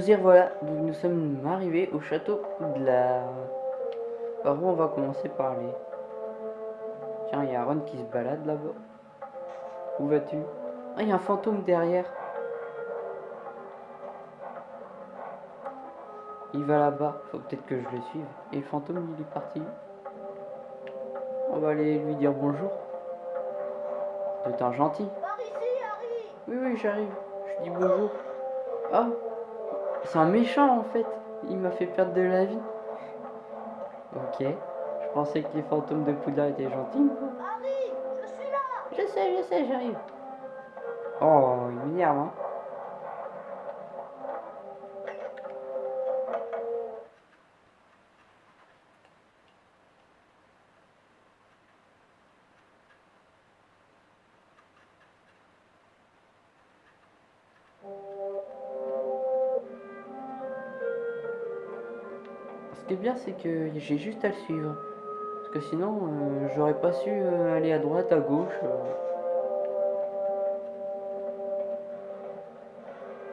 Nous y revoilà, donc nous sommes arrivés au château de la... Par où on va commencer par aller Tiens, il y a Ron qui se balade là-bas. Où vas-tu? Ah, il y a un fantôme derrière. Il va là-bas, faut peut-être que je le suive. Et le fantôme, il est parti. On va aller lui dire bonjour. De temps gentil. Par ici, Harry Oui, oui, j'arrive. Je dis bonjour. Ah, c'est un méchant en fait. Il m'a fait perdre de la vie. Ok. Je pensais que les fantômes de Poudlard étaient gentils. Harry, je suis là Je sais, je sais, j'arrive. Oh, il m'énerve, hein. Bien, c'est que j'ai juste à le suivre. Parce que sinon, euh, j'aurais pas su euh, aller à droite, à gauche. euh.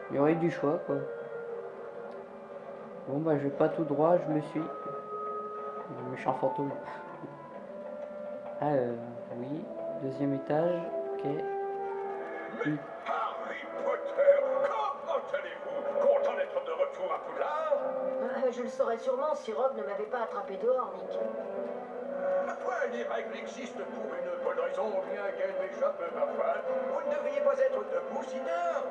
Il y aurait du choix, quoi. Bon, bah, je vais pas tout droit, je me suis. Le méchant fantôme. Ah, oui. Deuxième étage, ok. Saurais sûrement si Rob ne m'avait pas attrapé dehors, Nick. Ma foi, les règles existent pour une bonne raison, bien qu'elles m'échappent parfois. Vous ne devriez pas être debout si tard.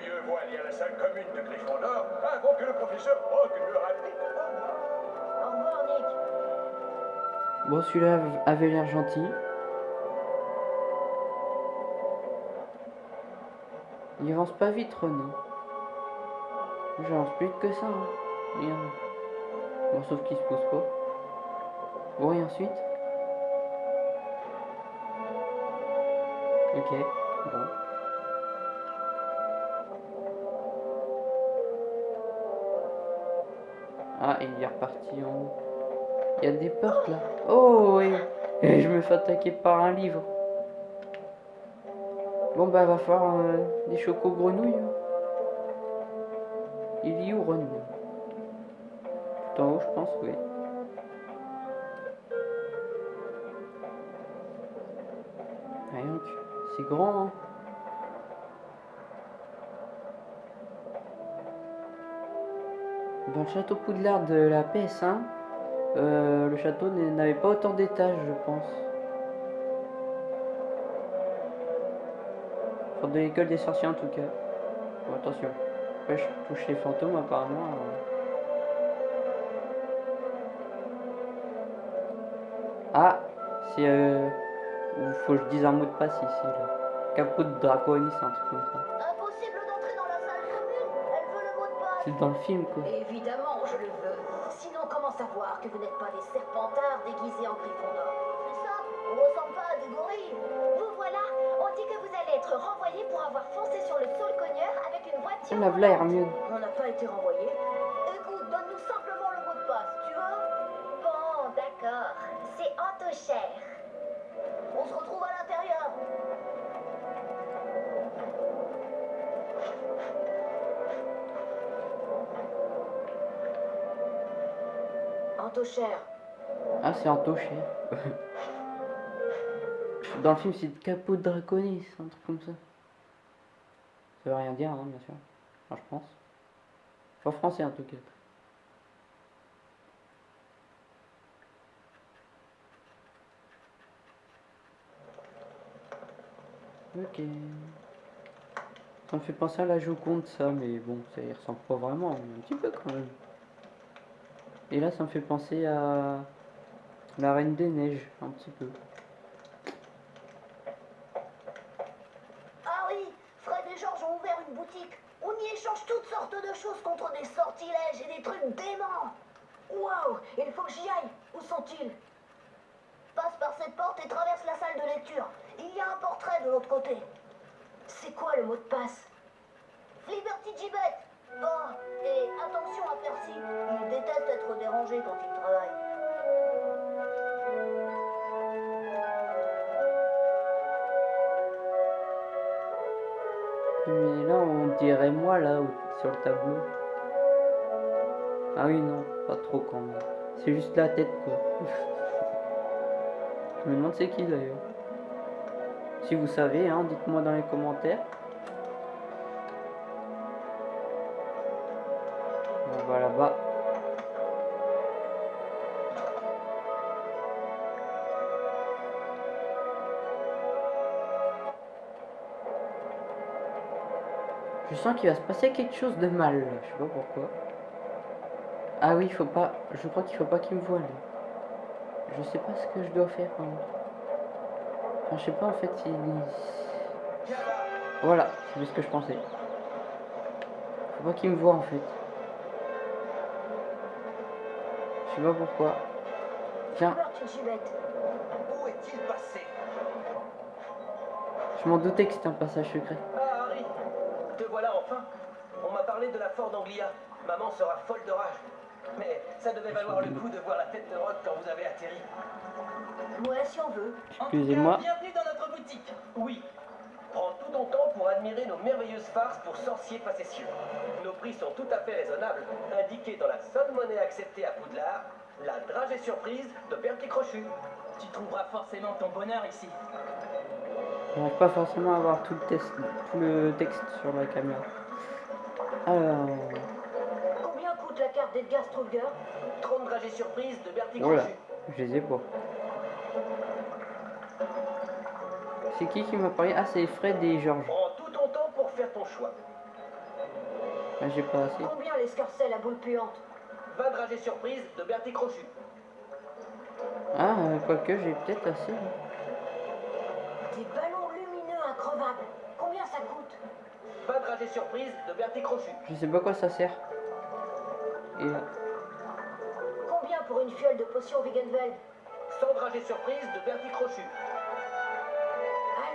Mieux vaut aller à la salle commune de Gryffondor avant que le professeur Rogue ne rapplique au revoir. Au revoir, Nick. Bon, celui-là avait l'air gentil. Il avance pas vite, Ron. J'avance plus vite que ça. Hein. Bon, sauf qu'il se pousse pas. Bon, et ensuite? Ok, bon. Ah, il est reparti en haut. Il y a des portes là. Oh, oui. Et je me fais attaquer par un livre. Bon, bah, va falloir euh, des chocos grenouilles. hein. Il y où, Ron En haut, je pense, oui. Ouais, donc, c'est grand, hein. Dans le château Poudlard de la PS1, euh, le château n'avait pas autant d'étages, je pense. Enfin, de l'école des sorciers en tout cas. Bon, attention. Je touche les fantômes apparemment. euh. C'est euh, il faut que je dise un mot de passe ici là. Capot de Draconis, un truc comme ça. Impossible d'entrer dans la salle commune. Elle veut le mot de passe. C'est dans le film quoi. Évidemment, je le veux. Sinon, comment savoir que vous n'êtes pas des serpentards déguisés en Gryffondor C'est ça On ressemble pas à des gorilles. Vous voilà On dit que vous allez être renvoyé pour avoir foncé sur le sol cogneur avec une voiture. On a là volante. Hermione. On n'a pas été renvoyé. Ah, c'est un tocher. Dans le film, c'est Capot de Draconis, un truc comme ça. Ça veut rien dire, hein, bien sûr. Enfin, je pense. Enfin, français en tout cas. Ok. Ça me fait penser à la Joconde, ça, mais bon, ça y ressemble pas vraiment, un petit peu quand même. Et là, ça me fait penser à la Reine des Neiges, un petit peu. C'est juste la tête, quoi. Je me demande c'est qui d'ailleurs. Si vous savez, hein, dites-moi dans les commentaires. On va là-bas. Je sens qu'il va se passer quelque chose de mal, je sais pas pourquoi. Ah oui, il faut pas. Je crois qu'il faut pas qu'il me voie là. Je sais pas ce que je dois faire. hein. Enfin, je sais pas en fait s'il. Voilà, c'est ce que je pensais. Faut pas qu'il me voie en fait. Je sais pas pourquoi. Tiens, Peur, tu suis bête. Où est-il passé? Je m'en doutais que c'était un passage secret. Ah, Harry Te voilà enfin On m'a parlé de la Ford Anglia. Maman sera folle de rage. Mais ça devait valoir le coup de voir la tête de Rock quand vous avez atterri. Ouais, si on veut. En tout Excusez-moi. cas, bienvenue dans notre boutique. Oui. Prends tout ton temps pour admirer nos merveilleuses farces pour sorciers facétieux. Nos prix sont tout à fait raisonnables, indiqués dans la seule monnaie acceptée à Poudlard, la dragée surprise de Bertie Crochu. Tu trouveras forcément ton bonheur ici. J'arrive pas forcément à avoir tout le, test, tout le texte sur la caméra. Alors. d'Edgar Struger 30 dragées surprises de Bertie Voilà, je les ai pas. C'est qui qui m'a parlé? Ah, c'est Fred et Georges. Prends tout ton temps pour faire ton choix. Ah, j'ai pas assez. Combien l'escarcelle à boule puante 20 dragées surprises de Bertie Crochu. Ah, euh, quoique j'ai peut-être assez. Des ballons lumineux increvables. Combien ça coûte? 20 dragées surprises de Bertie Crochu. Je sais pas quoi ça sert. Et là. Combien pour une fiole de potion Veganveld 100 dragées surprises de Bertie Crochu.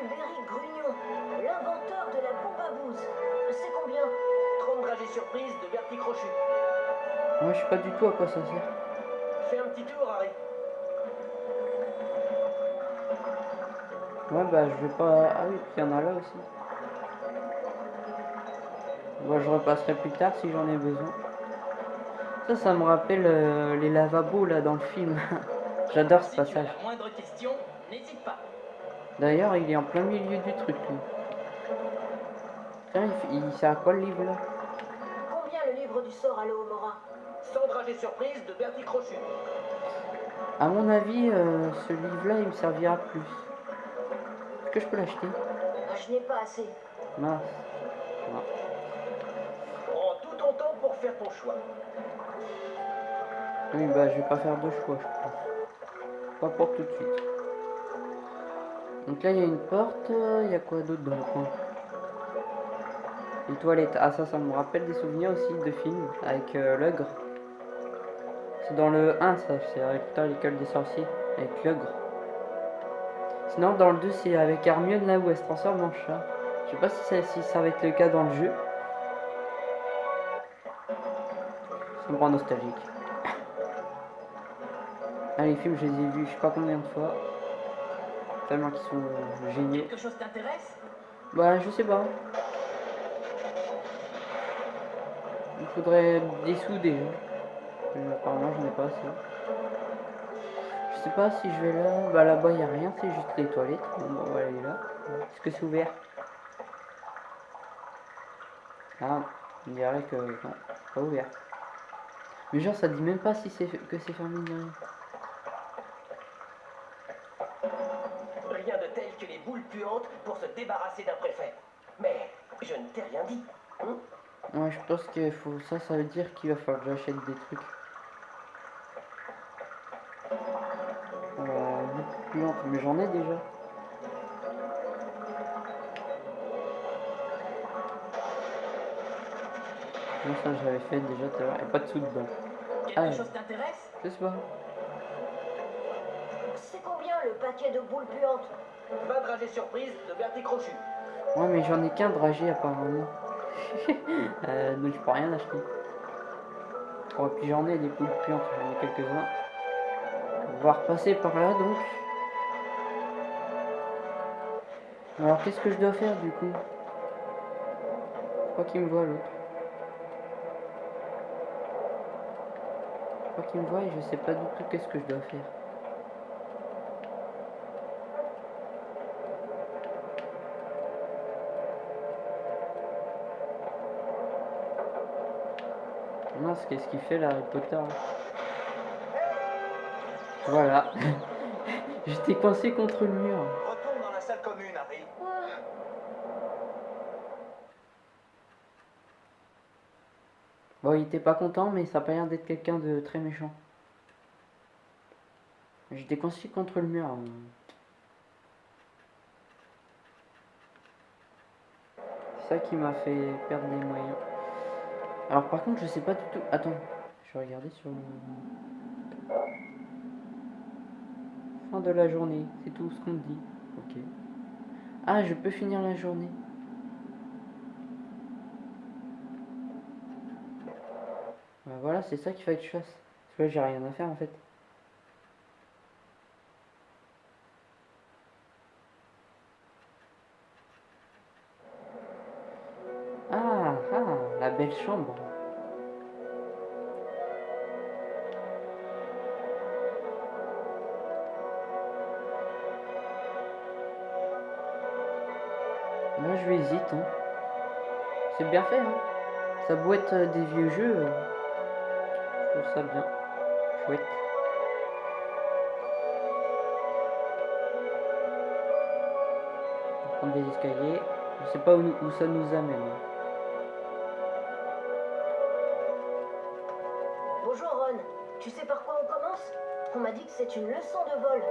Albéric Grugnon, l'inventeur de la bombe à bouse. C'est combien 30 dragées surprises de Bertie Crochu. Moi, je sais pas du tout à quoi ça sert. Fais un petit tour, Harry. Ouais, bah, je vais pas. Ah oui, il y en a là aussi. Bon, je repasserai plus tard si j'en ai besoin. Ça, ça me rappelle euh, les lavabos là dans le film. J'adore ce passage. D'ailleurs, il est en plein milieu du truc, lui. Tiens, il, sert à quoi le livre là? Combien le livre du sort à Mora 100 dragées surprises de Bertie Crochu. À mon avis, euh, ce livre-là, il me servira plus. Est-ce que je peux l'acheter? Je n'ai pas assez. Mince. Non. Prends tout ton temps faire ton choix. Oui, bah, je vais pas faire de choix, je pense. Pas pour tout de suite. Donc là, il y a une porte. Il y a quoi d'autre dans le coin? Les toilettes. Ah, ça, ça me rappelle des souvenirs aussi de films avec euh, l'ogre. C'est dans le 1, ça. C'est avec l'école des sorciers. Avec l'ogre. Sinon, dans le 2, c'est avec Hermione là où elle se transforme en chat. Je sais pas si si ça va être le cas dans le jeu. Ça me rend nostalgique. Ah, les films, je les ai vus je sais pas combien de fois. Tellement qu'ils sont géniaux. Quelque chose t'intéresse? Bah, je sais pas. Il faudrait des sous déjà. Mais apparemment, j'en ai pas assez. Je sais pas si je vais là. Bah, là-bas, il a rien, c'est juste les toilettes. Bon, bah, on va aller là. Est-ce que c'est ouvert? Ah, on dirait que. Non, pas ouvert. Mais genre, ça dit même pas si c'est que c'est fermé rien. Rien de tel que les boules puantes pour se débarrasser d'un préfet. Mais je ne t'ai rien dit. hein? Ouais, je pense qu'il faut ça, ça veut dire qu'il va falloir que j'achète des trucs. Euh, plus lente, mais j'en ai déjà. Ça j'avais fait déjà tout à l'heure. Et pas de sous dedans. Quelque Ah. chose t'intéresse Je sais pas. C'est combien le paquet de boules puantes 20 dragées surprises de Bertie Crochu. Ouais, mais j'en ai qu'un dragé apparemment. euh, donc je peux rien acheter. Oh, puis j'en ai des poules puantes, j'en ai quelques-uns. On va repasser par là donc. Alors qu'est-ce que je dois faire du coup? Je crois qu'il me voit l'autre. Crois qu'il me voit et je sais pas du tout qu'est-ce que je dois faire. Mince, qu'est-ce qu'il fait là, Harry Potter Voilà. J'étais coincé contre le mur Harry. Bon, il était pas content, mais ça a pas l'air d'être quelqu'un de très méchant. J'étais coincé contre le mur. hein. C'est ça qui m'a fait perdre des moyens. Alors par contre, je sais pas du tout... Attends, je vais regarder sur le... Fin de la journée, c'est tout ce qu'on dit. Ok. Ah, je peux finir la journée. Voilà, c'est ça qu'il fallait que je fasse. Parce que là, j'ai rien à faire en fait. Ah, ah, la belle chambre. Moi, je hésite. Hein. C'est bien fait. Hein. Ça doit être euh, des vieux jeux. Trouve ça bien. Chouette. On va prendre des escaliers. Je sais pas où, où ça nous amène. Bonjour Ron, tu sais par quoi on commence? On m'a dit que c'est une leçon de vol.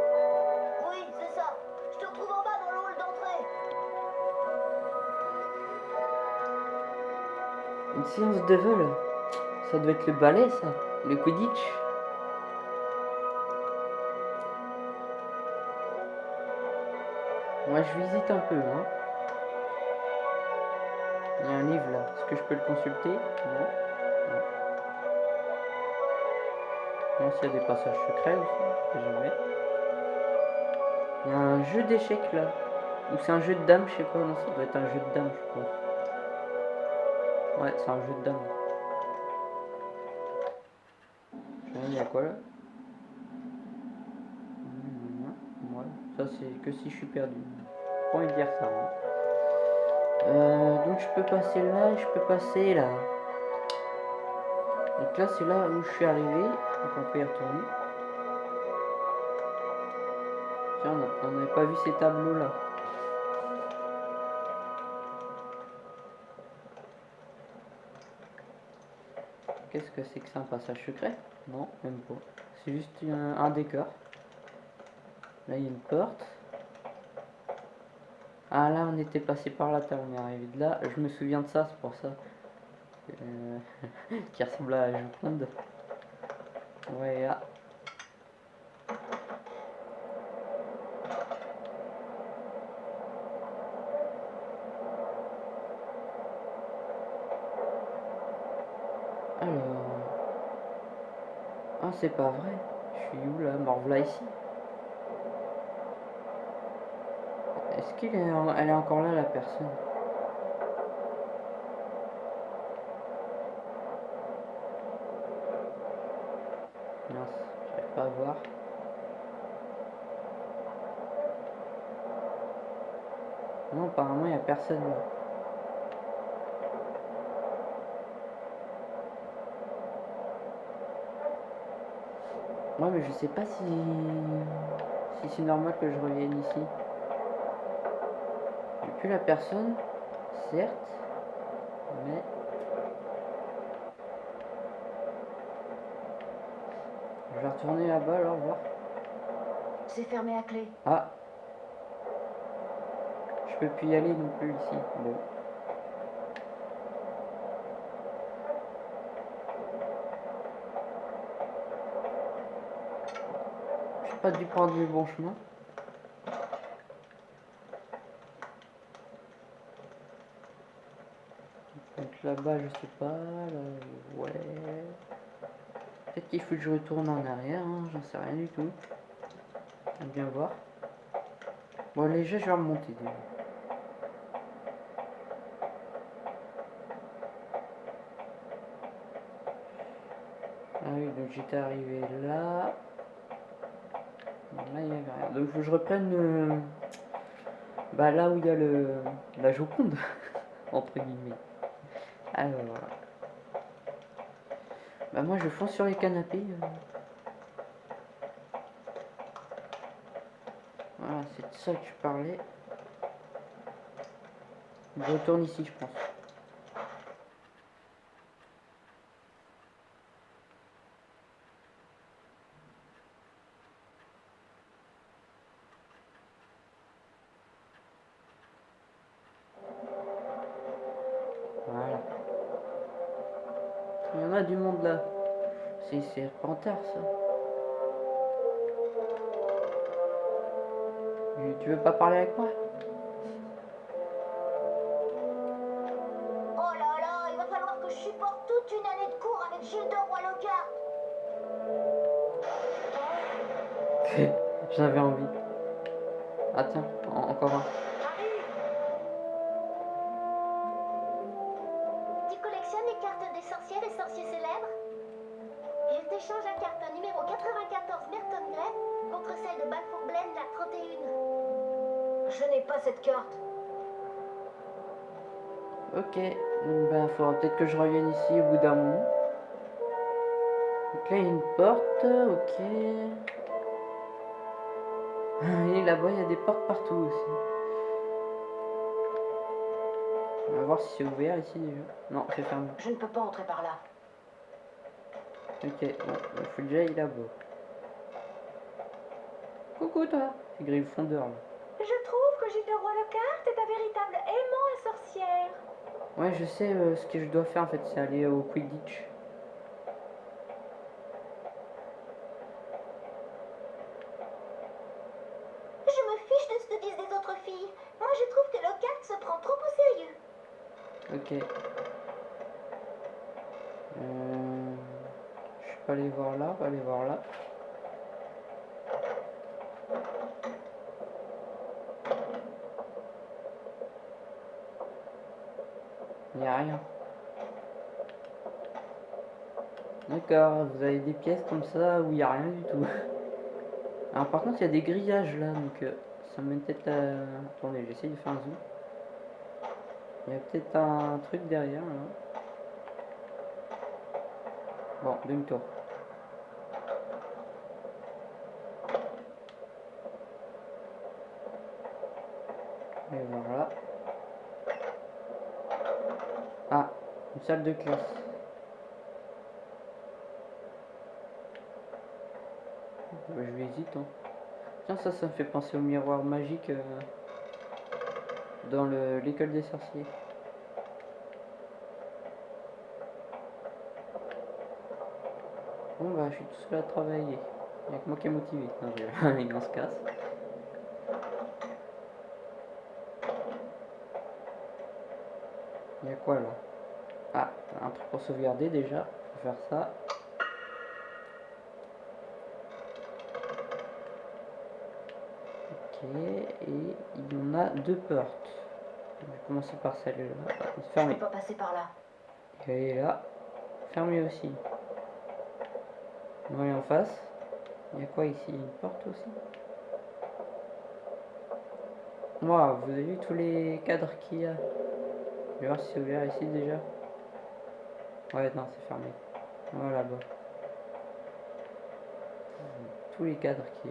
Oui, c'est ça. Je te retrouve en bas dans le hall d'entrée. Une séance de vol? Ça doit être le ballet, ça. Le Quidditch. Moi, je visite un peu, hein. Il y a un livre là. Est-ce que je peux le consulter? Non. Non. Non, s'il y a des passages secrets aussi. jamais. Il y a un jeu d'échecs là. Ou c'est un jeu de dames, je sais pas. Non, ça doit être un jeu de dames, je pense. Ouais, c'est un jeu de dames. Quoi là ça c'est que si je suis perdu. Pas envie de dire ça. hein. Euh, donc je peux passer là, je peux passer là. Donc là c'est là où je suis arrivé. Donc on peut y retourner. Tiens, on n'avait pas vu ces tableaux là. Qu'est-ce que c'est que ça, un passage secret Non, même pas. C'est juste un, décor. Là, il y a une porte. Ah, là, on était passé par là, t'as- on est arrivé de là. Je me souviens de ça, c'est pour ça. Euh, qui ressemble à la Joconde. Ouais, ah. Alors. Ah, c'est pas vrai. Je suis où là? Revoilà ici. Est-ce qu'elle est, en- est encore là, la personne? Mince, j'arrive pas à voir. Non, apparemment, il n'y a personne là. Ouais, mais je sais pas si, si c'est normal que je revienne ici. J'ai plus la personne, certes, mais... Je vais retourner là-bas alors voir. C'est fermé à clé. Ah Je peux plus y aller non plus ici. Bon. Pas dû prendre le bon chemin. Donc là-bas, je sais pas. Ouais. Peut-être qu'il faut que je retourne en arrière, hein, j'en sais rien du tout. On bien voir. Bon, déjà, je vais remonter déjà. oui, donc j'étais arrivé là. Donc, je reprenne euh, bah, là où il y a le, la Joconde, entre guillemets. Alors, bah, moi, je fonce sur les canapés. euh. Voilà, c'est de ça que je parlais. Je retourne ici, je pense. Voilà. Il y en a du monde là. C'est Ça. Tu- Tu veux pas parler avec moi? Oh là là, il va falloir que je supporte toute une année de cours avec Gilles de Roy Locard. J'avais envie. Ah tiens, en- encore un. Carte. Ok, donc ben faudra peut-être que je revienne ici au bout d'un moment. Donc là il y a une porte, ok. Et là-bas il y a des portes partout aussi. On va voir si c'est ouvert ici déjà. Non, c'est fermé. Je ne peux pas entrer par là. Ok, bon, il faut déjà y là-bas. Coucou toi C'est Griffondeur là. Lockhart est un véritable aimant à sorcière. Ouais, je sais euh, ce que je dois faire en fait, c'est aller au Quidditch. Je me fiche de ce que disent les autres filles. Moi, je trouve que Lockhart se prend trop au sérieux. Ok. Euh, je peux aller voir là, aller voir là. Il n'y a rien. D'accord, vous avez des pièces comme ça où il n'y a rien du tout. Alors par contre il y a des grillages là, donc euh, ça mène peut-être à... Attendez, j'essaie de faire un zoom. Il y a peut-être un truc derrière là. Bon, demi-tour. Et voilà. Ah, une salle de classe. Bah, je vais hésiter. hein. Tiens, ça, ça me fait penser au miroir magique euh, dans le- l'école des sorciers. Bon bah je suis tout seul à travailler. Il n'y a que moi qui est motivé. Non, je... se casse. Il y a quoi là? Un truc pour sauvegarder déjà. Faut faire ça. Ok, et il y en a deux portes. Je vais commencer par celle-là. Je ne Fermée. peux pas passer par là. Et elle est là. Fermée aussi. On va aller en face. Il y a quoi ici? Une porte aussi? Waouh, vous avez vu tous les cadres qu'il y a? Je vais voir si c'est ouvert ici déjà. Ouais, non, c'est fermé. Voilà, là-bas. Tous les cadres a.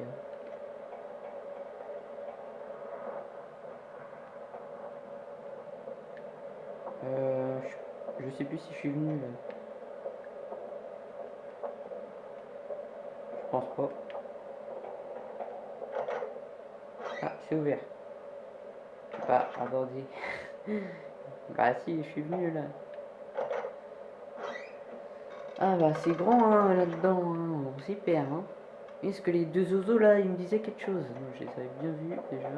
Euh, je, sais plus si je suis venu. Je pense pas. Ah, c'est ouvert. Bah, attendez. bah si, je suis venu là. Ah bah c'est grand hein, là-dedans, hein. on s'y. Est-ce que les deux oiseaux là, ils me disaient quelque chose Je les avais bien vus déjà.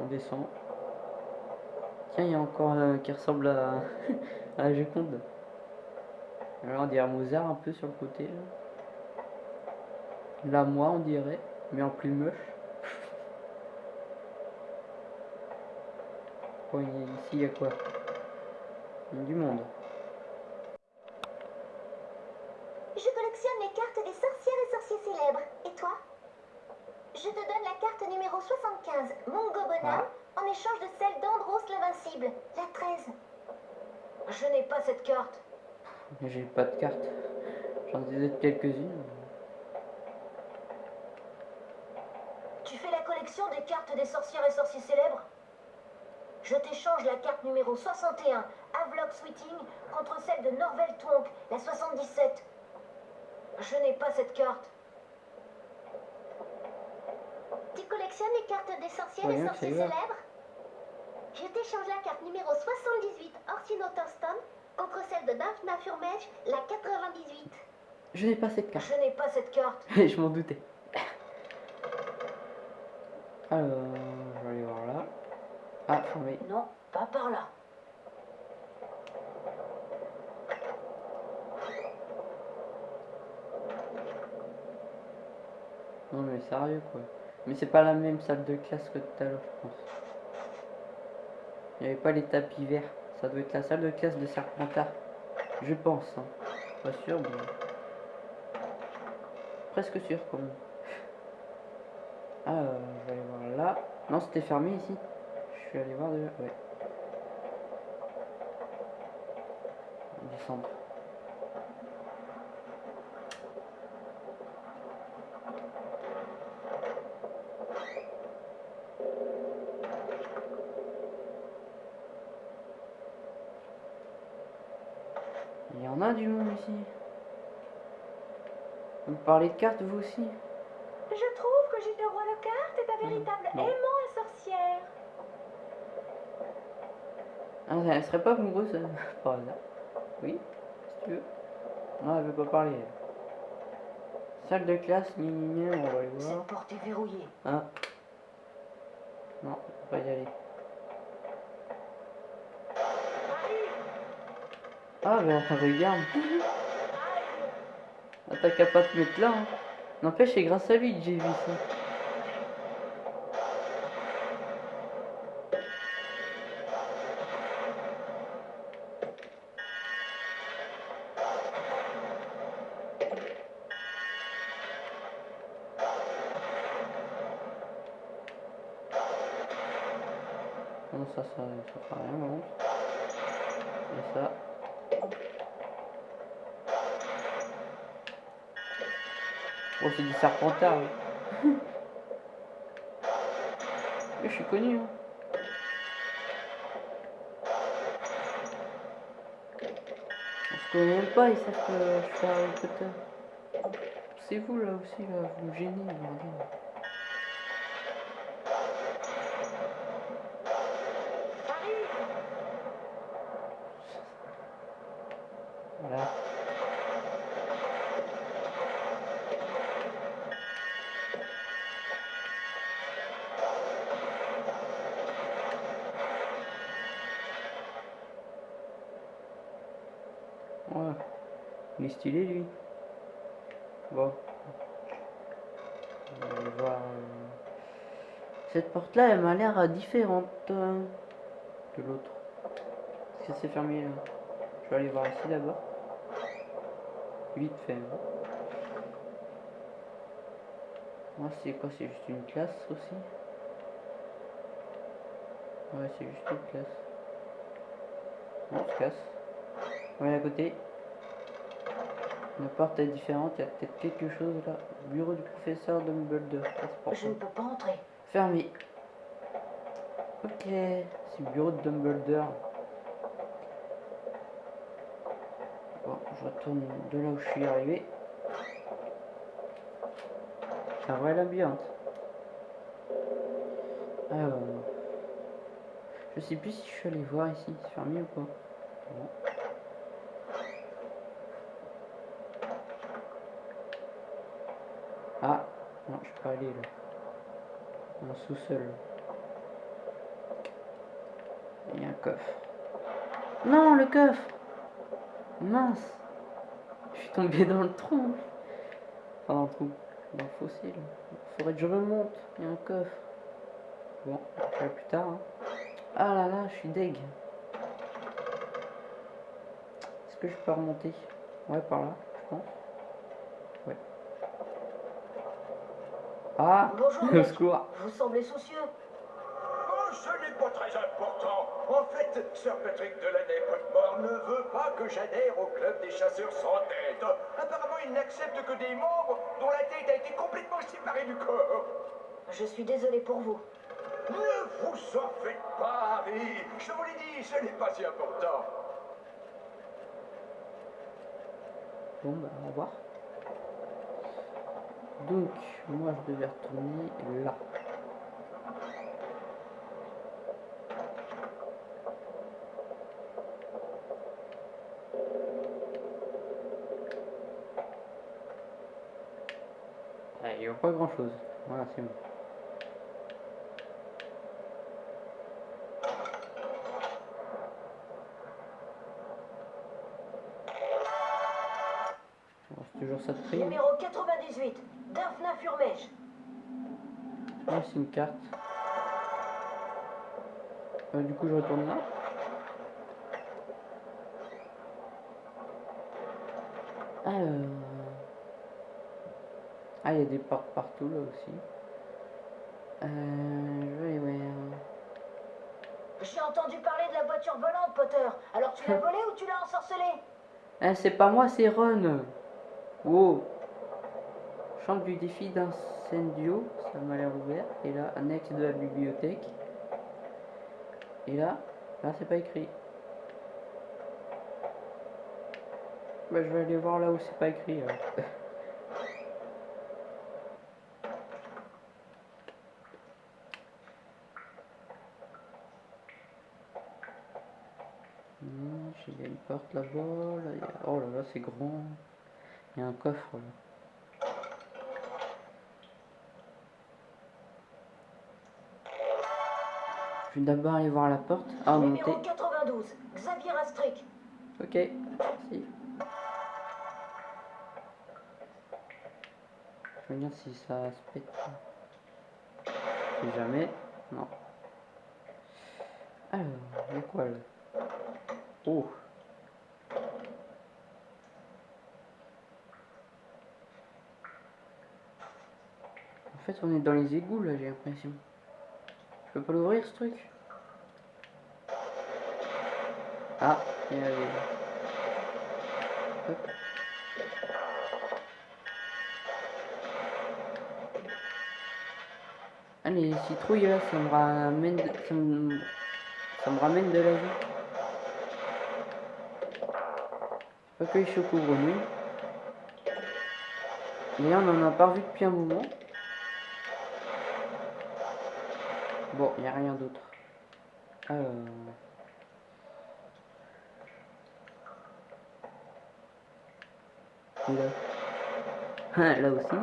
On, descend. Tiens, il y a encore un qui ressemble à, à la Joconde. Alors on dirait Mozart un peu sur le côté là. Là moi on dirait, mais en plus moche. Bon, ici il y a quoi? Du monde. toi Je te donne la carte numéro 75, Mongo Bonhomme, Ah. en échange de celle d'Andros l'Invincible, la 13. Je n'ai pas cette carte. Mais j'ai pas de carte. J'en ai quelques-unes. Tu fais la collection des cartes des sorcières et sorciers célèbres? Je t'échange la carte numéro 61, Havelock Sweeting, contre celle de Norvel Twonk, la 77. Je n'ai pas cette carte. Tu collectionnes les cartes des sorcières Ouais, et sorciers célèbres? Je t'échange la carte numéro 78, Orsino Thurston, contre celle de Daphna Furmage, la 98. Je n'ai pas cette carte. Je n'ai pas cette carte. je m'en doutais. Alors, je vais aller voir là. Ah, fermé. Non, pas par là. Non mais sérieux quoi. Mais c'est pas la même salle de classe que tout à l'heure, je pense. Il n'y avait pas les tapis verts. Ça doit être la salle de classe de Serpentard. Je pense. Hein. Pas sûr, mais... Presque sûr quand même. Ah, euh, je vais aller voir là. Non, c'était fermé ici. Je suis allé voir déjà. Ouais. Descendre. Du monde ici. Vous parlez de cartes vous aussi? Je trouve que de Roi le Carte est un véritable non. aimant à sorcière. Ah, elle serait pas amoureuse par hasard? Oui, si tu veux. Non, elle veut pas parler. elle. Salle de classe, ni ni ni, on va aller voir. Cette porte est verrouillée. Ah. Non, on peut pas y aller. Ah, mais enfin, regarde. Ah, t'as qu'à pas te mettre là. Hein. N'empêche, c'est grâce à lui que j'ai vu ça. Non, ça, ça, ça fera rien, non. Et ça. Oh, c'est du serpentard. Mais je suis connu. Hein. On se connaît même pas, ils savent que je suis Harry Potter. C'est vous là aussi, là, vous me gênez. Voilà. Ouais. Il est stylé lui. Bon. Euh, Cette porte là, elle m'a l'air euh, différente euh, de l'autre. Est-ce que c'est fermé là Je vais aller voir ici d'abord. Vite fait. hein. Moi c'est quoi? C'est juste une classe aussi? Ouais c'est juste une classe. On se casse. On va à côté. La porte est différente, il y a peut-être quelque chose là. Bureau du professeur Dumbledore. Je ne peux pas entrer. Fermé. Ok, c'est le bureau de Dumbledore. Bon, je retourne de là où je suis arrivé. C'est un vrai labyrinthe. Alors, je sais plus si je suis allé voir ici, c'est fermé ou pas. Bon. Ah, non, je peux En sous-sol. Il y a un coffre. Non, le coffre Mince Je suis tombé dans le trou. Enfin, dans le trou. Dans le fossé, là. Faudrait que je remonte. Il y a un coffre. Bon, ferai plus tard. hein. Ah là là, je suis deg. Est-ce que je peux remonter? Ouais, par là, je pense. Ouais. Ah Bonjour, Au mec. secours Vous semblez soucieux. Oh, ce n'est pas très important. En fait, Sir Patrick Delaney Potmore ne veut pas que j'adhère au club des chasseurs sans tête. Apparemment, il n'accepte que des membres dont la tête a été complètement séparée du corps. Je suis désolé pour vous. Ne vous en faites pas, Harry. Je vous l'ai dit, ce n'est pas si important. Bon bah au revoir. Donc moi je devais retourner là. Ah, il n'y a pas grand chose. Voilà, c'est bon. C'est toujours ça de prix. Numéro 98, Daphna Furmèche. Ah, c'est une carte. Euh, du coup, je retourne là. Alors... Ah, il y a des portes partout là aussi. Euh, je vais. J'ai entendu parler de la voiture volante, Potter. Alors tu l'as volée ou tu l'as ensorcelée? Eh, c'est pas moi, c'est Ron. Oh. Du défi d'incendio, ça m'a l'air ouvert. Et là, annexe de la bibliothèque. Et là, là, c'est pas écrit. Bah, je vais aller voir là où c'est pas écrit. Hmm, Il y a une porte là-bas. Oh là là, c'est grand. Il y a un coffre là. Je vais d'abord aller voir la porte. Ah, monter. Numéro 92, Xavier Astric. Ok, merci. Je vais regarder si ça se pète. Si jamais. Non. Alors, il y a quoi là? Oh En fait, on est dans les égouts là, j'ai l'impression. Je peux pas l'ouvrir ce truc? Ah, il y a. Hop. Ah, les citrouilles là, ça me ramène de, ça me, ça me ramène de la vie. Accueil choco grenouille. D'ailleurs, on en a pas revu depuis un moment. Bon, il n'y a rien d'autre. Là. Ah, là aussi.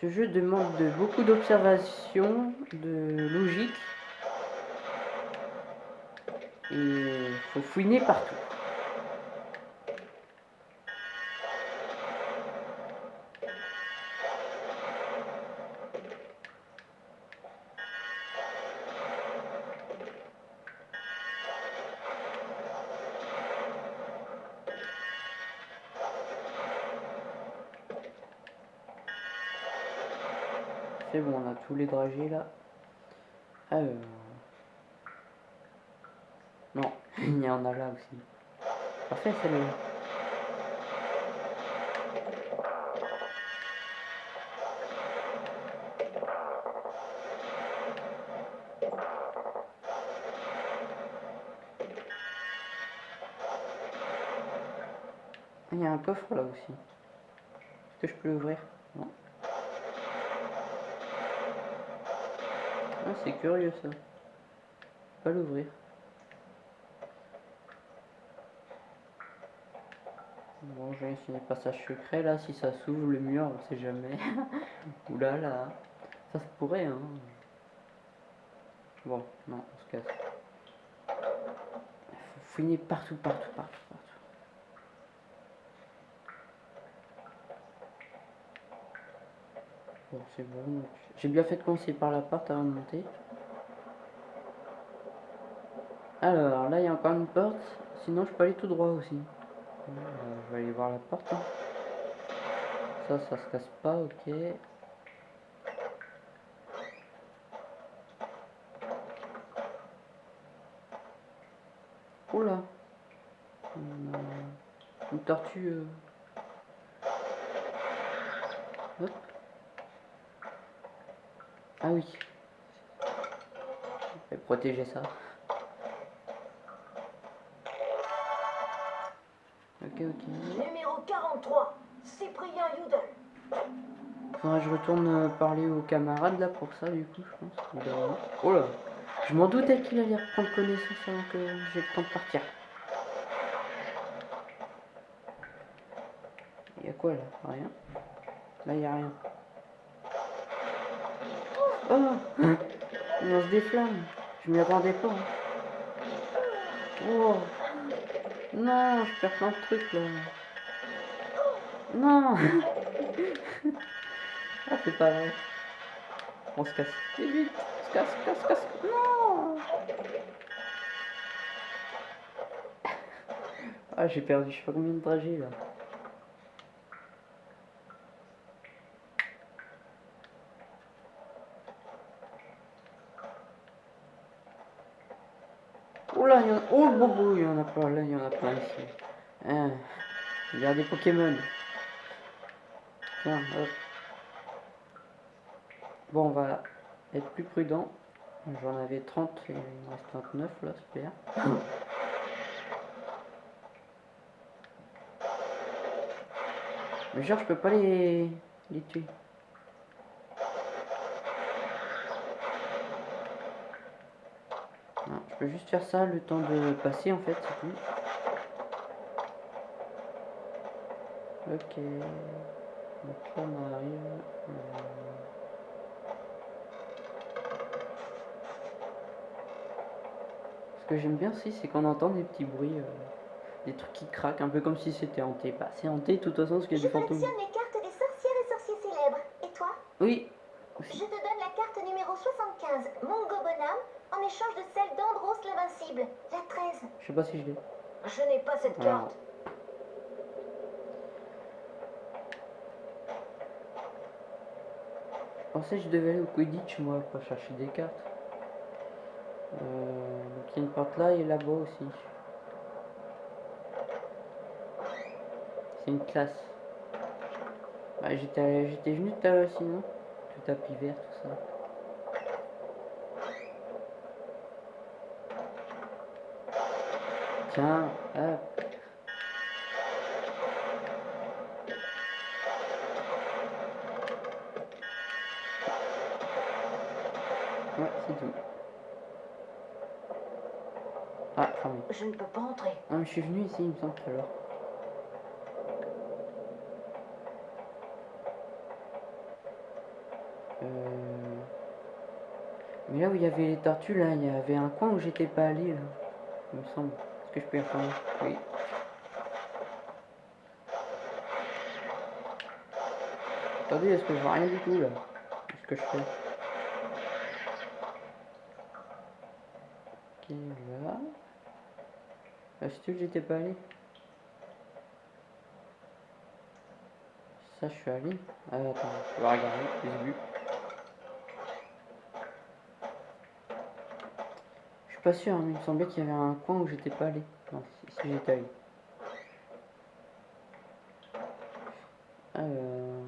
Ce jeu demande de beaucoup d'observation, de logique. Et faut fouiner partout. Là. Non, il y en a là aussi. Parfait, celle-là. Il y a un coffre là aussi. Est-ce que je peux l'ouvrir? Non. C'est curieux ça. Pas l'ouvrir. Bon, j'ai essayé le passage secret là, si ça s'ouvre le mur, on sait jamais. Oula là, ça se pourrait hein. Bon, non, on se casse. Fouiner partout, partout, partout, c'est bon. J'ai bien fait de commencer par la porte avant de monter. Alors, là, il y a encore une porte. Sinon, je peux aller tout droit aussi. Euh, je vais aller voir la porte. hein. Ça, ça se casse pas, ok. Oula. Euh, une tortue. euh. Ah oui. Je vais protéger ça. Ok, ok. Numéro 43, Cyprien Yudel. Faudra que je retourne euh, parler aux camarades là pour ça du coup je pense. Oh là Je m'en doutais qu'il allait reprendre connaissance avant que j'ai le temps de partir. Il y a quoi là? Rien? Là il y a rien. Oh On se déflamme. Je m'y attendais pas. hein. Oh Non, je perds plein de trucs là. Non Ah, c'est pas vrai. On se casse. Vite, vite. On se casse, casse, casse. Non Ah, j'ai perdu je sais pas combien de trajets là. Oh là, il y en a... Plein là, il y en a plein ici. Hein. Il y a des Pokémon. Tiens, hop. Bon, on va être plus prudent. J'en avais 30 et il me reste 29 là, super. Mais genre, je peux pas les, les tuer. Je peux juste faire ça le temps de passer en fait, c'est tout. Ok. Donc là on arrive. euh, Ce que j'aime bien aussi, c'est qu'on entend des petits bruits, euh, des trucs qui craquent, un peu comme si c'était hanté. Bah, c'est hanté de toute façon parce qu'il y a Je des fantômes. collectionne les cartes des sorcières et sorciers célèbres. Et toi? Oui, Je te donne la carte numéro 75, Mongo Bonhomme, en échange de celle d'Andros l'Invincible, la 13. je sais pas si je l'ai. Je n'ai pas cette carte. Je pensais que je devais aller au Quidditch moi pour chercher des cartes. Euh, donc il y a une porte là et là-bas aussi. C'est une classe. Bah, j'étais j'étais venu tout à l'heure sinon. Tout tapis vert, tout ça. Hop. Ouais, c'est tout. Ah, fermé. Je ne peux pas entrer. Non, mais je suis venu ici, il me semble, tout à l'heure. Euh... Mais là où il y avait les tortues, là, il y avait un coin où j'étais pas allé, là. Il me semble. Que je peux Oui. Attendez, est-ce que je vois rien du tout, là? Qu'est-ce que je fais? Ok, là. Là, si tu veux, j'étais pas allé. Ça, je suis allé. Ah, attends, je vais regarder, j'ai vu. Je suis pas sûr, hein, mais il me semblait qu'il y avait un coin où j'étais pas allé. Si j'étais allé. Euh...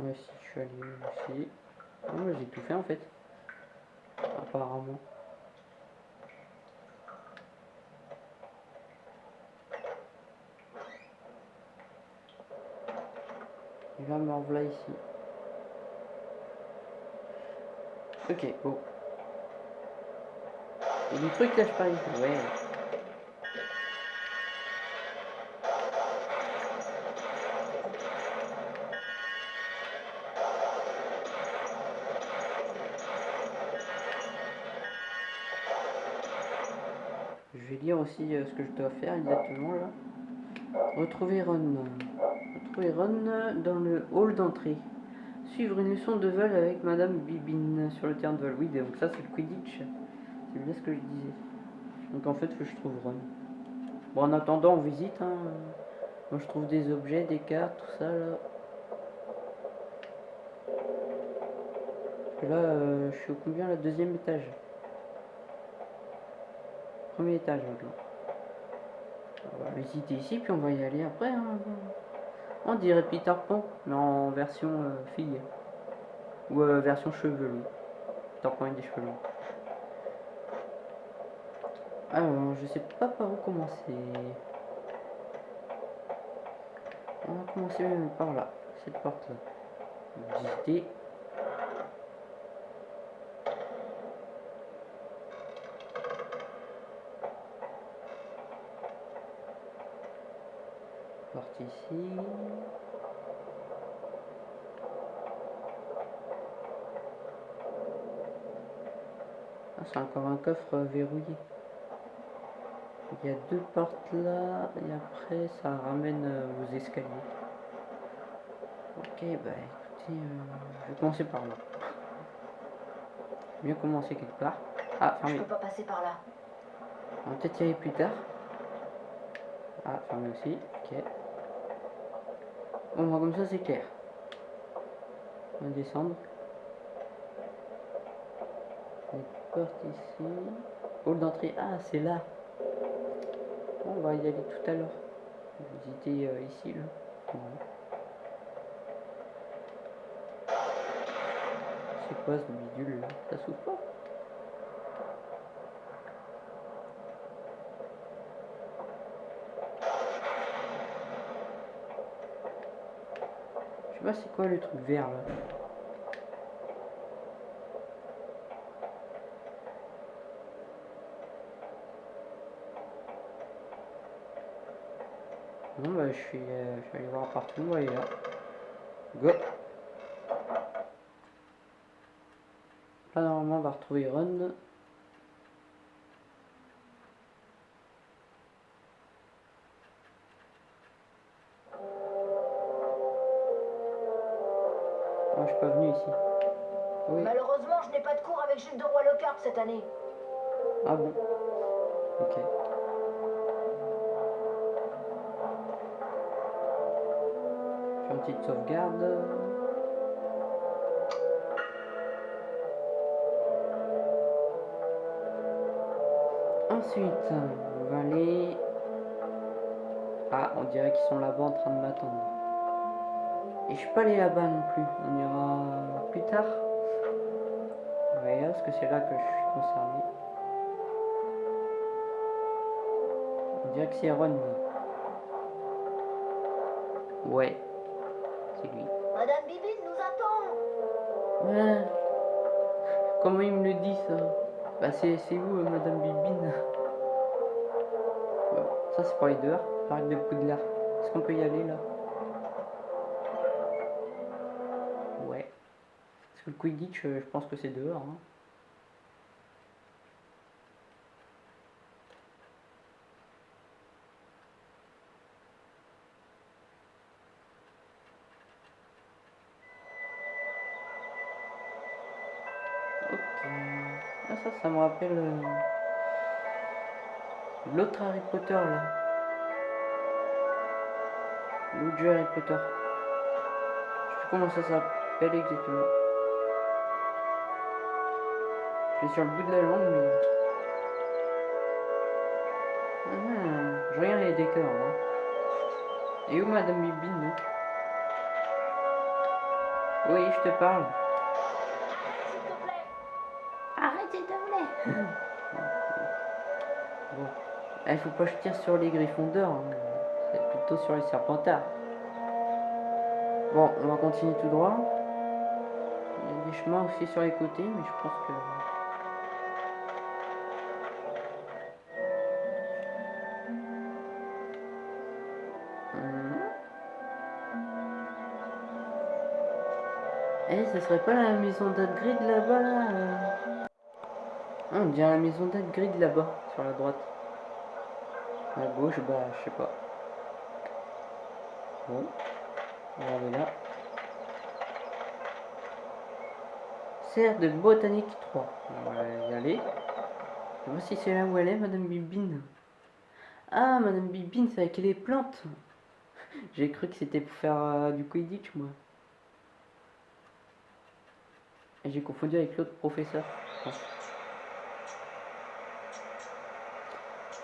Ouais, si je suis allé aussi. Non, mais j'ai tout fait en fait. Apparemment. Revoilà ici. Ok, bon. Il y a des trucs là, je parie. Ouais. Je vais lire aussi euh, ce que je dois faire exactement là. Retrouver Ron. Retrouver Ron dans le hall d'entrée. Suivre une leçon de vol avec Madame Bibine sur le terrain de vol. Oui, donc ça c'est le Quidditch. C'est bien ce que je disais. Donc en fait, faut que je trouve Ron. Bon, en attendant, on visite. Hein. Moi, je trouve des objets, des cartes, tout ça là. Là, euh, je suis au combien, la deuxième étage? Premier étage maintenant. On va visiter ici, puis on va y aller après. hein. On dirait Peter Pan, mais en version euh, fille. Ou euh, version cheveux. lui. Peter Pan avec des cheveux longs. Alors, je sais pas par où commencer. On va commencer par là, cette porte-là. Visiter. Porte ici. Ah, c'est encore un coffre euh, verrouillé. Il y a deux portes là, et après ça ramène euh, aux escaliers. Ok, bah écoutez, euh, je vais commencer par là. Mieux commencer quelque part. Ah, Je fermé. peux pas passer par là. On va peut-être y aller plus tard. Ah, fermé aussi, ok. Bon, bah, comme ça c'est clair. On va descendre. Une porte ici. Hall d'entrée. Ah, c'est là. On va y aller tout à l'heure. Visiter euh, ici, là. C'est quoi ce bidule là? Ça s'ouvre pas? Pas c'est quoi le truc vert là. Bah je suis, euh, je aller voir partout, aller là. Go Là normalement on va retrouver Run. Oui. Malheureusement, je n'ai pas de cours avec Jules de Roy Lockhart cette année. Ah bon? Ok. Faire une petite sauvegarde. Ensuite, on va aller... Ah, on dirait qu'ils sont là-bas en train de m'attendre. Et je suis pas allé là-bas non plus. On ira plus tard. Parce que c'est là que je suis concerné. On dirait que c'est Ron. Ouais. C'est lui. Madame Bibine nous attend. Ouais. Comment il me le dit ça? Bah c'est c'est vous, euh, Madame Bibine? Bon, ça c'est pour aller dehors. Parc de Poudlard. Est-ce qu'on peut y aller là? Ouais. Parce que le Quidditch, euh, je pense que c'est dehors. hein. Euh, l'autre Harry Potter là. L'autre Harry Potter. Je sais comment ça s'appelle exactement. Je suis sur le bout de la langue mais... Ah, je regarde les décors. Hein. Et où Madame Bibine Oui, je te parle. S'il te Bon. Il faut pas que je tire sur les griffons d'or. hein. C'est plutôt sur les serpentards. Bon, on va continuer tout droit. Il y a des chemins aussi sur les côtés, mais je pense que... Hmm. Eh, ce serait pas la maison d'Hagrid là-bas, là? Ah, on dirait la maison d'Hagrid là-bas, sur la droite. À gauche, bah, je sais pas. Bon. On va aller là. Serre de botanique 3. On va y aller. Je vois si c'est là où elle est, Madame Bibine. Ah, Madame Bibine, c'est avec les plantes. J'ai cru que c'était pour faire euh, du Quidditch, moi. J'ai confondu avec l'autre professeur.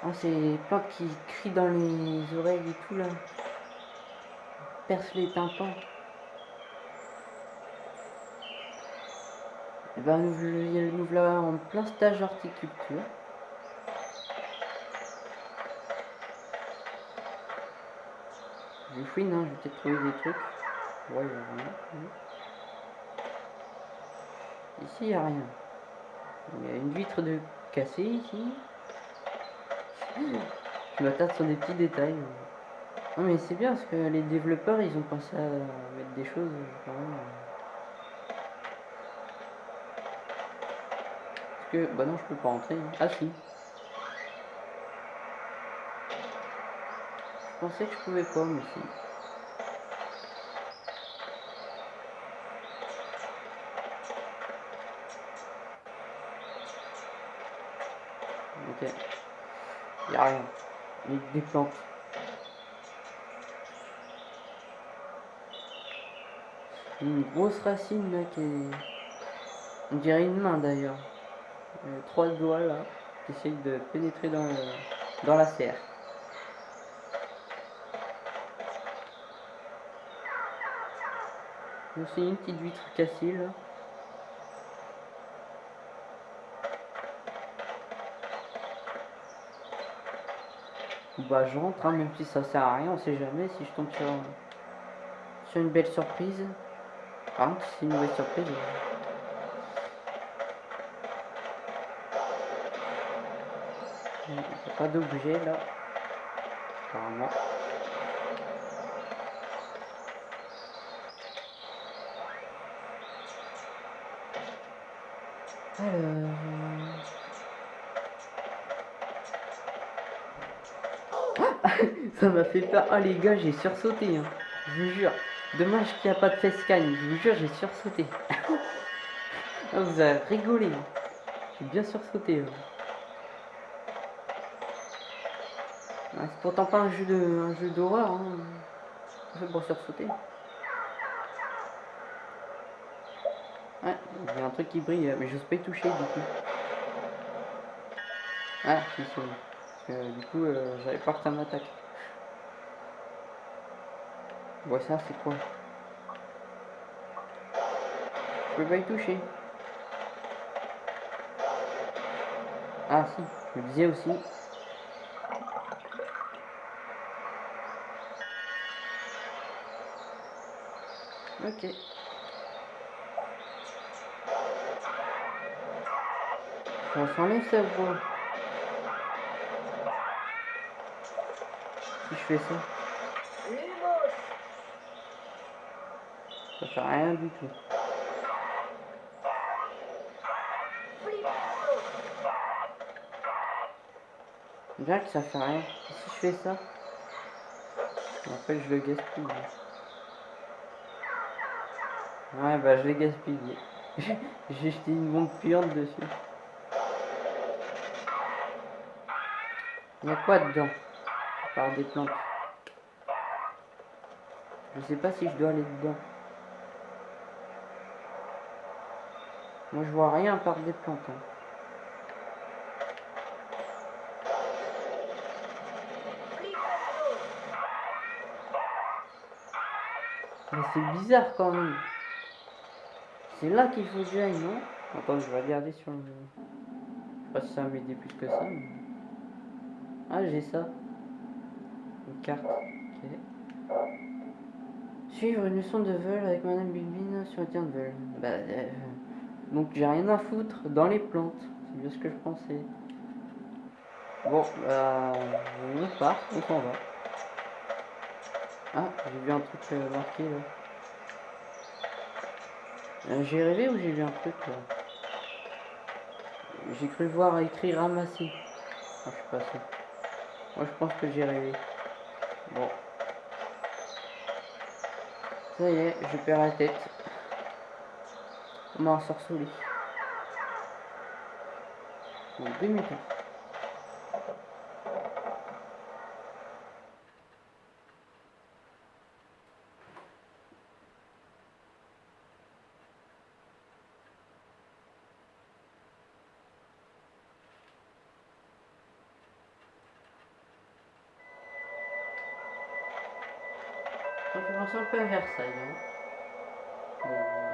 Ah, c'est plantes qui crient dans les oreilles et tout là. Perce les tympans. Et ben nous, nous voilà en plein stage horticulture. Je fouine, hein, je vais peut-être trouver des trucs. Ouais, rien. non. Ici, il n'y a rien. Il y a une vitre de cassée ici. Je m'attarde sur des petits détails. Non mais c'est bien parce que les développeurs ils ont pensé à mettre des choses. Parce que bah non je peux pas rentrer. Ah si. Je pensais que je pouvais pas mais si. Ok. Y a rien. Des plantes. Une grosse racine là qui est. On dirait une main d'ailleurs. Euh, trois doigts là qui essayent de pénétrer dans, le- dans la serre. Aussi une petite vitre cassée là. Bah je rentre hein, même si ça sert à rien, on sait jamais si je tombe sur, sur une belle surprise. Par contre c'est une mauvaise surprise. A pas d'objet là. Apparemment. Alors... Ça m'a fait peur. Oh les gars, j'ai sursauté. Hein. Je vous jure. Dommage qu'il n'y a pas de facecam. Je vous jure, j'ai sursauté. Ah, vous avez rigolé. hein. J'ai bien sursauté. hein. C'est pourtant pas un jeu d'horreur. Hein. C'est pour sursauter. Ouais, il y a un truc qui brille, mais j'ose pas y toucher du coup. Ah, que du coup, euh, j'avais peur que ça m'attaque. Bon, ça, c'est quoi Je peux pas y toucher. Ah, si, je me disais aussi. Ok. Ça s'enlève ça quoi Si je fais ça, fait rien du tout. Bien que ça fait rien. Si je fais ça? Après je le gaspille. Ouais bah je l'ai gaspillé. J'ai jeté une bombe puante dessus. Il y a quoi dedans? À part des plantes. Je sais pas si je dois aller dedans. Moi je vois rien à part des plantes. hein. Mais c'est bizarre quand même. C'est là qu'il faut que j'aille, non? Attends, je vais regarder sur le... Je sais pas si ça m'aider plus que ça. Ah, j'ai ça. Une carte. Suivre une leçon de vol avec Madame Bilbine sur le terrain de vol. Bah, euh, donc j'ai rien à foutre dans les plantes. C'est bien ce que je pensais. Bon, bah, on part, on va. Ah, j'ai vu un truc euh, marqué là. Euh, j'ai rêvé ou j'ai vu un truc là J'ai cru voir écrit ramasser. Ah, je suis pas. Moi je pense que j'ai rêvé. Bon. Ça y est, je perds la tête. On. Ça me fait penser un peu à Versailles. Hein.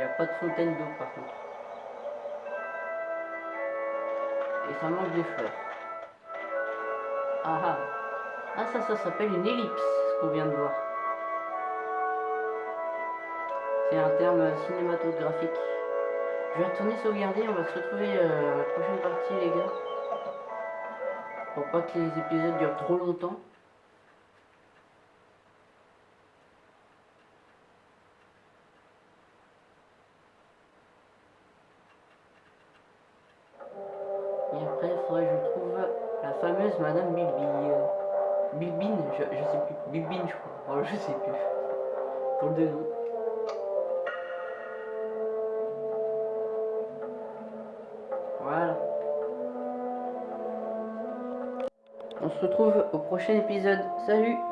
N'y a pas de fontaine d'eau par contre. Et ça manque des fleurs. Ah ah. Ah ça, ça s'appelle une ellipse, ce qu'on vient de voir. C'est un terme cinématographique. Je vais retourner sauvegarder, on va se retrouver euh, à la prochaine partie les gars. Pour pas que les épisodes durent trop longtemps. Prochain épisode. Salut